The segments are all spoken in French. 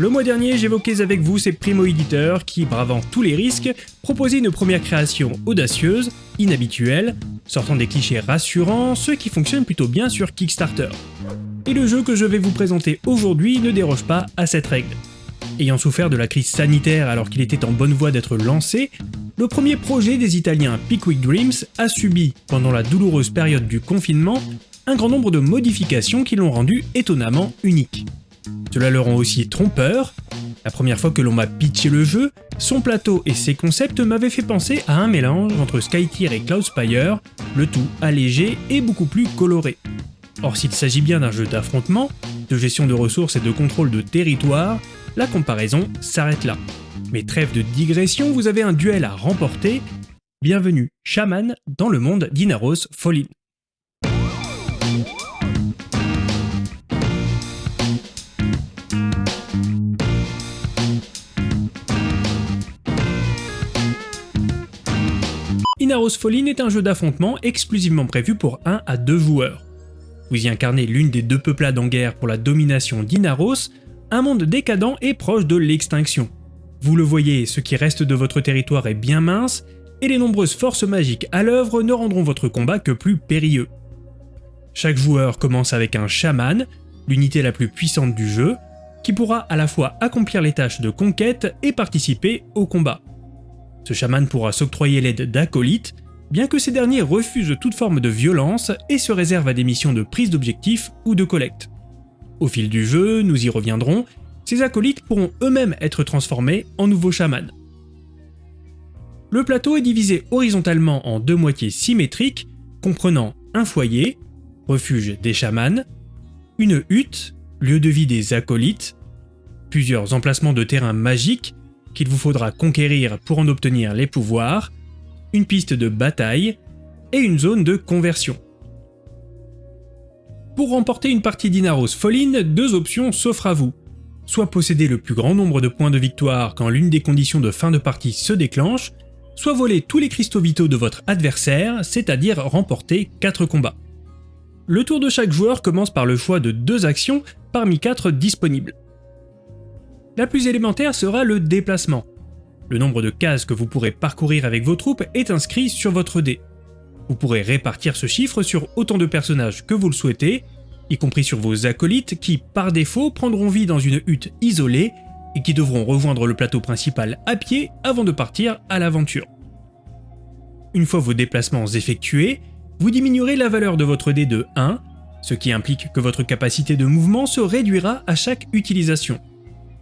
Le mois dernier, j'évoquais avec vous ces primo-éditeurs qui, bravant tous les risques, proposaient une première création audacieuse, inhabituelle, sortant des clichés rassurants, ce qui fonctionne plutôt bien sur Kickstarter. Et le jeu que je vais vous présenter aujourd'hui ne déroge pas à cette règle. Ayant souffert de la crise sanitaire alors qu'il était en bonne voie d'être lancé, le premier projet des Italiens Pickwick Dreams a subi, pendant la douloureuse période du confinement, un grand nombre de modifications qui l'ont rendu étonnamment unique. Cela le rend aussi trompeur. La première fois que l'on m'a pitché le jeu, son plateau et ses concepts m'avaient fait penser à un mélange entre Skytier et Cloudspire, le tout allégé et beaucoup plus coloré. Or s'il s'agit bien d'un jeu d'affrontement, de gestion de ressources et de contrôle de territoire, la comparaison s'arrête là. Mais trêve de digression, vous avez un duel à remporter. Bienvenue, chaman, dans le monde d'Inaros Fallin. Inaros Fallin est un jeu d'affrontement exclusivement prévu pour 1 à 2 joueurs. Vous y incarnez l'une des deux peuplades en guerre pour la domination d'Inaros, un monde décadent et proche de l'extinction. Vous le voyez, ce qui reste de votre territoire est bien mince, et les nombreuses forces magiques à l'œuvre ne rendront votre combat que plus périlleux. Chaque joueur commence avec un chaman, l'unité la plus puissante du jeu, qui pourra à la fois accomplir les tâches de conquête et participer au combat. Ce chaman pourra s'octroyer l'aide d'acolytes, bien que ces derniers refusent toute forme de violence et se réservent à des missions de prise d'objectifs ou de collecte. Au fil du jeu, nous y reviendrons, ces acolytes pourront eux-mêmes être transformés en nouveaux chamans. Le plateau est divisé horizontalement en deux moitiés symétriques, comprenant un foyer, refuge des chamans, une hutte, lieu de vie des acolytes, plusieurs emplacements de terrain magiques qu'il vous faudra conquérir pour en obtenir les pouvoirs, une piste de bataille et une zone de conversion. Pour remporter une partie d'Inaros Fallin, deux options s'offrent à vous. Soit posséder le plus grand nombre de points de victoire quand l'une des conditions de fin de partie se déclenche, soit voler tous les cristaux vitaux de votre adversaire, c'est-à-dire remporter 4 combats. Le tour de chaque joueur commence par le choix de deux actions parmi 4 disponibles. La plus élémentaire sera le déplacement. Le nombre de cases que vous pourrez parcourir avec vos troupes est inscrit sur votre dé. Vous pourrez répartir ce chiffre sur autant de personnages que vous le souhaitez, y compris sur vos acolytes qui, par défaut, prendront vie dans une hutte isolée et qui devront rejoindre le plateau principal à pied avant de partir à l'aventure. Une fois vos déplacements effectués, vous diminuerez la valeur de votre dé de 1, ce qui implique que votre capacité de mouvement se réduira à chaque utilisation.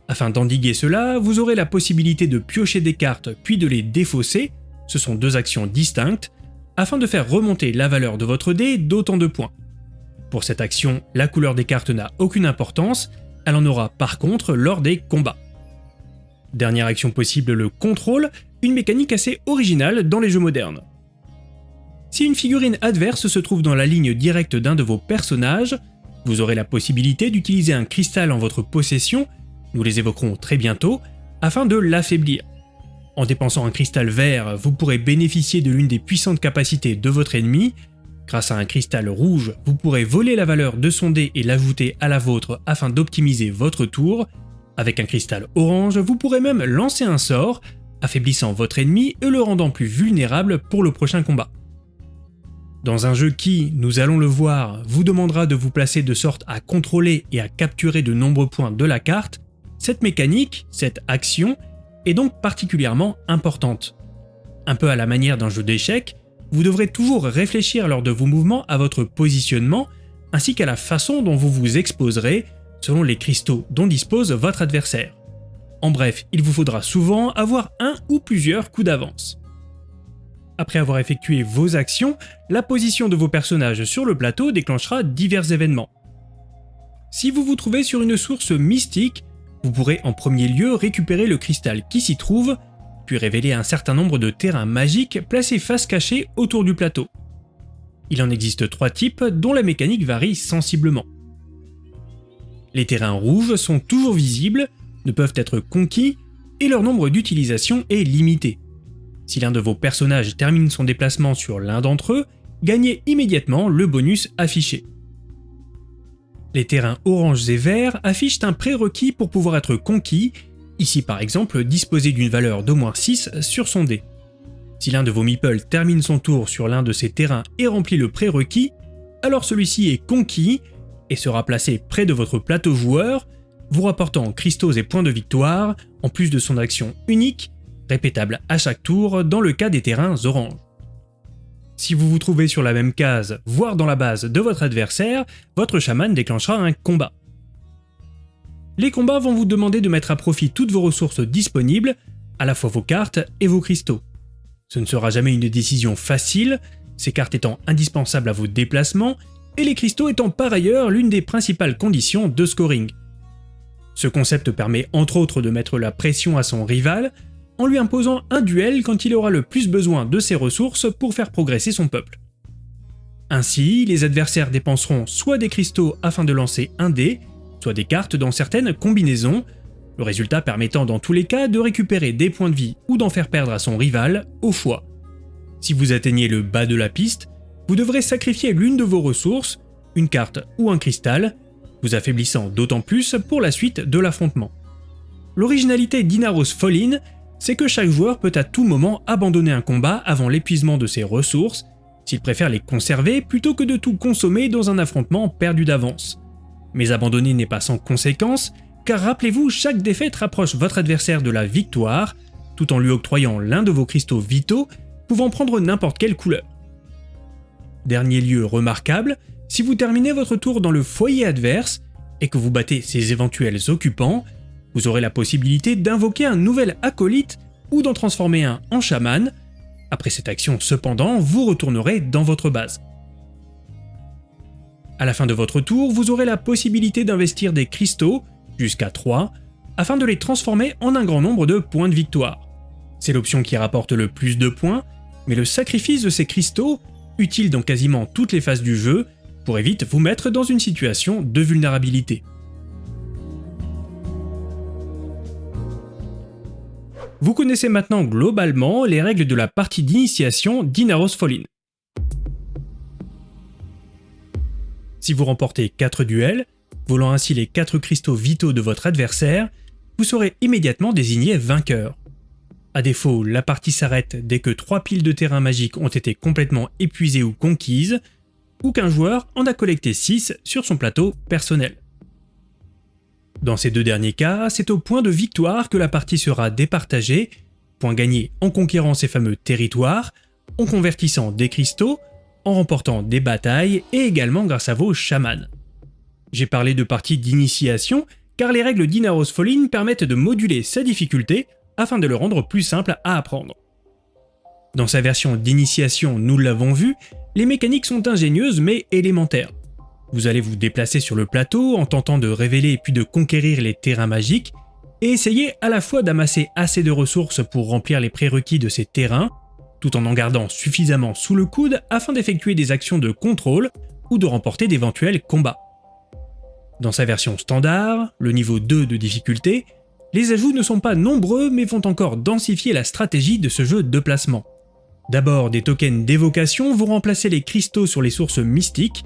Afin d'endiguer cela, vous aurez la possibilité de piocher des cartes puis de les défausser, ce sont deux actions distinctes, afin de faire remonter la valeur de votre dé d'autant de points. Pour cette action, la couleur des cartes n'a aucune importance, elle en aura par contre lors des combats. Dernière action possible, le contrôle, une mécanique assez originale dans les jeux modernes. Si une figurine adverse se trouve dans la ligne directe d'un de vos personnages, vous aurez la possibilité d'utiliser un cristal en votre possession, nous les évoquerons très bientôt, afin de l'affaiblir. En dépensant un cristal vert, vous pourrez bénéficier de l'une des puissantes capacités de votre ennemi. Grâce à un cristal rouge, vous pourrez voler la valeur de son dé et l'ajouter à la vôtre afin d'optimiser votre tour. Avec un cristal orange, vous pourrez même lancer un sort, affaiblissant votre ennemi et le rendant plus vulnérable pour le prochain combat. Dans un jeu qui, nous allons le voir, vous demandera de vous placer de sorte à contrôler et à capturer de nombreux points de la carte, cette mécanique, cette action, est donc particulièrement importante. Un peu à la manière d'un jeu d'échecs, vous devrez toujours réfléchir lors de vos mouvements à votre positionnement ainsi qu'à la façon dont vous vous exposerez selon les cristaux dont dispose votre adversaire. En bref, il vous faudra souvent avoir un ou plusieurs coups d'avance. Après avoir effectué vos actions, la position de vos personnages sur le plateau déclenchera divers événements. Si vous vous trouvez sur une source mystique, vous pourrez en premier lieu récupérer le cristal qui s'y trouve, puis révéler un certain nombre de terrains magiques placés face cachée autour du plateau. Il en existe trois types dont la mécanique varie sensiblement. Les terrains rouges sont toujours visibles, ne peuvent être conquis, et leur nombre d'utilisation est limité. Si l'un de vos personnages termine son déplacement sur l'un d'entre eux, gagnez immédiatement le bonus affiché. Les terrains oranges et verts affichent un prérequis pour pouvoir être conquis, ici par exemple disposer d'une valeur d'au moins 6 sur son dé. Si l'un de vos meeples termine son tour sur l'un de ces terrains et remplit le prérequis, alors celui-ci est conquis et sera placé près de votre plateau joueur, vous rapportant cristaux et points de victoire, en plus de son action unique, répétable à chaque tour dans le cas des terrains orange. Si vous vous trouvez sur la même case, voire dans la base de votre adversaire, votre chaman déclenchera un combat. Les combats vont vous demander de mettre à profit toutes vos ressources disponibles, à la fois vos cartes et vos cristaux. Ce ne sera jamais une décision facile, ces cartes étant indispensables à vos déplacements, et les cristaux étant par ailleurs l'une des principales conditions de scoring. Ce concept permet entre autres de mettre la pression à son rival, en lui imposant un duel quand il aura le plus besoin de ses ressources pour faire progresser son peuple. Ainsi, les adversaires dépenseront soit des cristaux afin de lancer un dé, soit des cartes dans certaines combinaisons, le résultat permettant dans tous les cas de récupérer des points de vie ou d'en faire perdre à son rival au choix. Si vous atteignez le bas de la piste, vous devrez sacrifier l'une de vos ressources, une carte ou un cristal, vous affaiblissant d'autant plus pour la suite de l'affrontement. L'originalité d'Inaros Fallin, c'est que chaque joueur peut à tout moment abandonner un combat avant l'épuisement de ses ressources, s'il préfère les conserver plutôt que de tout consommer dans un affrontement perdu d'avance. Mais abandonner n'est pas sans conséquence, car rappelez-vous, chaque défaite rapproche votre adversaire de la victoire, tout en lui octroyant l'un de vos cristaux vitaux, pouvant prendre n'importe quelle couleur. Dernier lieu remarquable, si vous terminez votre tour dans le foyer adverse, et que vous battez ses éventuels occupants, vous aurez la possibilité d'invoquer un nouvel acolyte ou d'en transformer un en chaman. Après cette action cependant, vous retournerez dans votre base. À la fin de votre tour, vous aurez la possibilité d'investir des cristaux jusqu'à 3, afin de les transformer en un grand nombre de points de victoire. C'est l'option qui rapporte le plus de points, mais le sacrifice de ces cristaux, utile dans quasiment toutes les phases du jeu, pourrait vite vous mettre dans une situation de vulnérabilité. Vous connaissez maintenant globalement les règles de la partie d'initiation d'Inaros Fallin. Si vous remportez 4 duels, volant ainsi les 4 cristaux vitaux de votre adversaire, vous serez immédiatement désigné vainqueur. A défaut, la partie s'arrête dès que 3 piles de terrain magique ont été complètement épuisées ou conquises, ou qu'un joueur en a collecté 6 sur son plateau personnel. Dans ces deux derniers cas, c'est au point de victoire que la partie sera départagée, point gagné en conquérant ces fameux territoires, en convertissant des cristaux, en remportant des batailles et également grâce à vos chamans. J'ai parlé de partie d'initiation car les règles d'Inaros Fallin permettent de moduler sa difficulté afin de le rendre plus simple à apprendre. Dans sa version d'initiation, nous l'avons vu, les mécaniques sont ingénieuses mais élémentaires. Vous allez vous déplacer sur le plateau en tentant de révéler puis de conquérir les terrains magiques, et essayer à la fois d'amasser assez de ressources pour remplir les prérequis de ces terrains, tout en en gardant suffisamment sous le coude afin d'effectuer des actions de contrôle ou de remporter d'éventuels combats. Dans sa version standard, le niveau 2 de difficulté, les ajouts ne sont pas nombreux mais vont encore densifier la stratégie de ce jeu de placement. D'abord, des tokens d'évocation vont remplacer les cristaux sur les sources mystiques.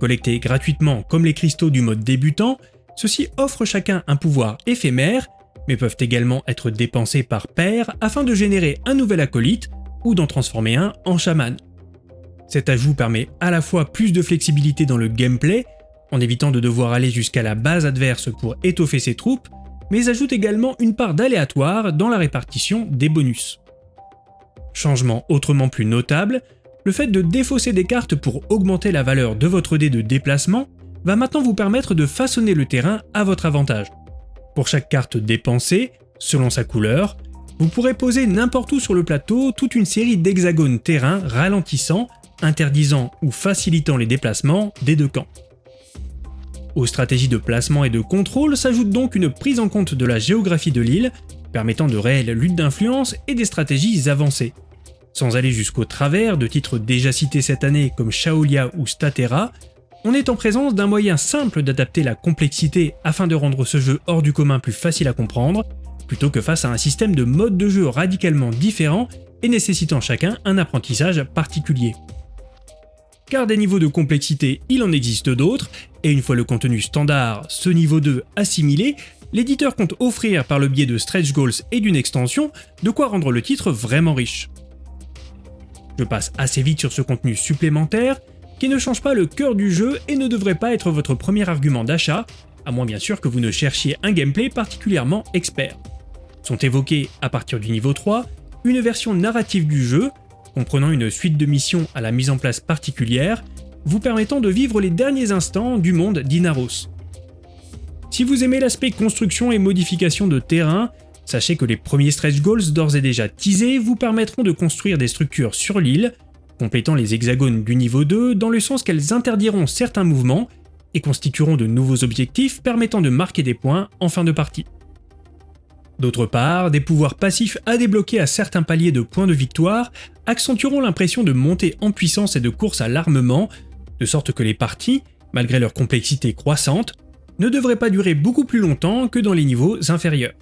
Collectés gratuitement comme les cristaux du mode débutant, ceux-ci offrent chacun un pouvoir éphémère, mais peuvent également être dépensés par paire afin de générer un nouvel acolyte ou d'en transformer un en chaman. Cet ajout permet à la fois plus de flexibilité dans le gameplay, en évitant de devoir aller jusqu'à la base adverse pour étoffer ses troupes, mais ajoute également une part d'aléatoire dans la répartition des bonus. Changement autrement plus notable, le fait de défausser des cartes pour augmenter la valeur de votre dé de déplacement va maintenant vous permettre de façonner le terrain à votre avantage. Pour chaque carte dépensée, selon sa couleur, vous pourrez poser n'importe où sur le plateau toute une série d'hexagones terrain ralentissant, interdisant ou facilitant les déplacements des deux camps. Aux stratégies de placement et de contrôle s'ajoute donc une prise en compte de la géographie de l'île, permettant de réelles luttes d'influence et des stratégies avancées. Sans aller jusqu'au travers de titres déjà cités cette année comme Shaolia ou Statera, on est en présence d'un moyen simple d'adapter la complexité afin de rendre ce jeu hors du commun plus facile à comprendre, plutôt que face à un système de modes de jeu radicalement différents et nécessitant chacun un apprentissage particulier. car des niveaux de complexité il en existe d'autres, et une fois le contenu standard, ce niveau 2 assimilé, l'éditeur compte offrir par le biais de stretch goals et d'une extension de quoi rendre le titre vraiment riche. Passe assez vite sur ce contenu supplémentaire, qui ne change pas le cœur du jeu et ne devrait pas être votre premier argument d'achat, à moins bien sûr que vous ne cherchiez un gameplay particulièrement expert. Sont évoqués à partir du niveau 3 une version narrative du jeu, comprenant une suite de missions à la mise en place particulière, vous permettant de vivre les derniers instants du monde d'Inaros. Si vous aimez l'aspect construction et modification de terrain, sachez que les premiers stretch goals d'ores et déjà teasés vous permettront de construire des structures sur l'île, complétant les hexagones du niveau 2 dans le sens qu'elles interdiront certains mouvements et constitueront de nouveaux objectifs permettant de marquer des points en fin de partie. D'autre part, des pouvoirs passifs à débloquer à certains paliers de points de victoire accentueront l'impression de montée en puissance et de course à l'armement, de sorte que les parties, malgré leur complexité croissante, ne devraient pas durer beaucoup plus longtemps que dans les niveaux inférieurs.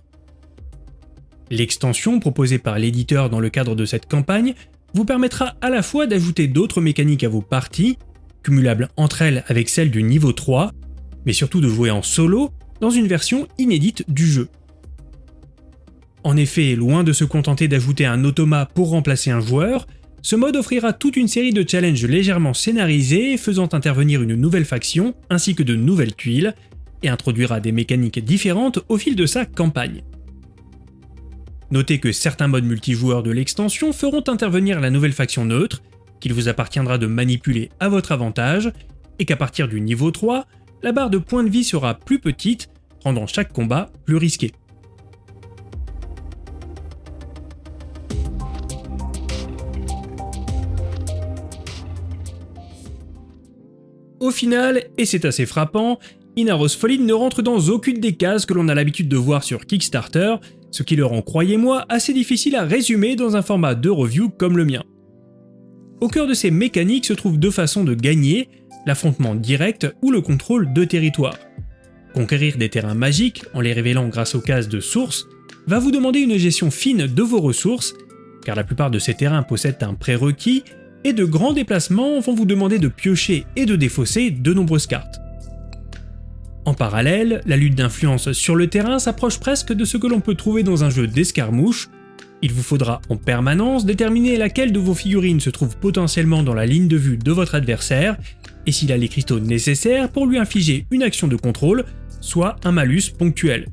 L'extension proposée par l'éditeur dans le cadre de cette campagne vous permettra à la fois d'ajouter d'autres mécaniques à vos parties, cumulables entre elles avec celles du niveau 3, mais surtout de jouer en solo dans une version inédite du jeu. En effet, loin de se contenter d'ajouter un automa pour remplacer un joueur, ce mode offrira toute une série de challenges légèrement scénarisés faisant intervenir une nouvelle faction ainsi que de nouvelles tuiles, et introduira des mécaniques différentes au fil de sa campagne. Notez que certains modes multijoueurs de l'extension feront intervenir la nouvelle faction neutre, qu'il vous appartiendra de manipuler à votre avantage, et qu'à partir du niveau 3, la barre de points de vie sera plus petite, rendant chaque combat plus risqué. Au final, et c'est assez frappant, Inaros Fallen ne rentre dans aucune des cases que l'on a l'habitude de voir sur Kickstarter, ce qui le rend, croyez-moi, assez difficile à résumer dans un format de review comme le mien. Au cœur de ces mécaniques se trouvent deux façons de gagner, l'affrontement direct ou le contrôle de territoire. Conquérir des terrains magiques en les révélant grâce aux cases de source va vous demander une gestion fine de vos ressources, car la plupart de ces terrains possèdent un prérequis, et de grands déplacements vont vous demander de piocher et de défausser de nombreuses cartes. En parallèle, la lutte d'influence sur le terrain s'approche presque de ce que l'on peut trouver dans un jeu d'escarmouche. Il vous faudra en permanence déterminer laquelle de vos figurines se trouve potentiellement dans la ligne de vue de votre adversaire, et s'il a les cristaux nécessaires pour lui infliger une action de contrôle, soit un malus ponctuel.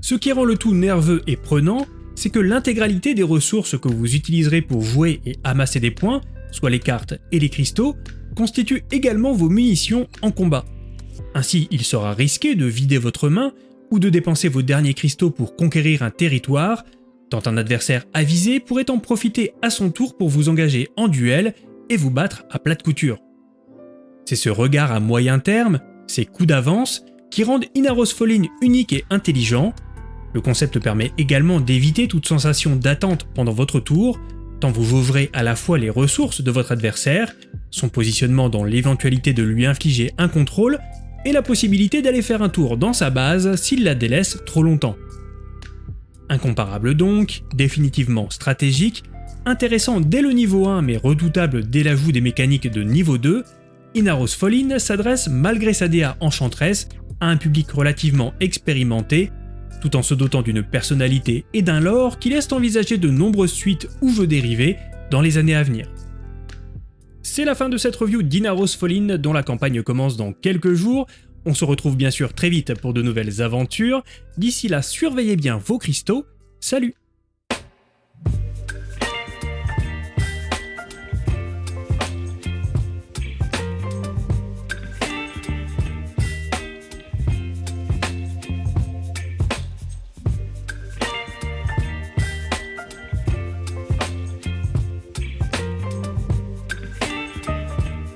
Ce qui rend le tout nerveux et prenant, c'est que l'intégralité des ressources que vous utiliserez pour jouer et amasser des points, soit les cartes et les cristaux, constituent également vos munitions en combat. Ainsi, il sera risqué de vider votre main ou de dépenser vos derniers cristaux pour conquérir un territoire, tant un adversaire avisé pourrait en profiter à son tour pour vous engager en duel et vous battre à plate couture. C'est ce regard à moyen terme, ces coups d'avance, qui rendent Inaros Fallen unique et intelligent. Le concept permet également d'éviter toute sensation d'attente pendant votre tour, tant vous jaugerez à la fois les ressources de votre adversaire, son positionnement dans l'éventualité de lui infliger un contrôle, et la possibilité d'aller faire un tour dans sa base s'il la délaisse trop longtemps. Incomparable donc, définitivement stratégique, intéressant dès le niveau 1 mais redoutable dès l'ajout des mécaniques de niveau 2, Inaros Fallen s'adresse malgré sa DA enchanteresse à un public relativement expérimenté, tout en se dotant d'une personnalité et d'un lore qui laissent envisager de nombreuses suites ou jeux dérivés dans les années à venir. C'est la fin de cette review d'Inaros Fallen dont la campagne commence dans quelques jours. On se retrouve bien sûr très vite pour de nouvelles aventures. D'ici là, surveillez bien vos cristaux. Salut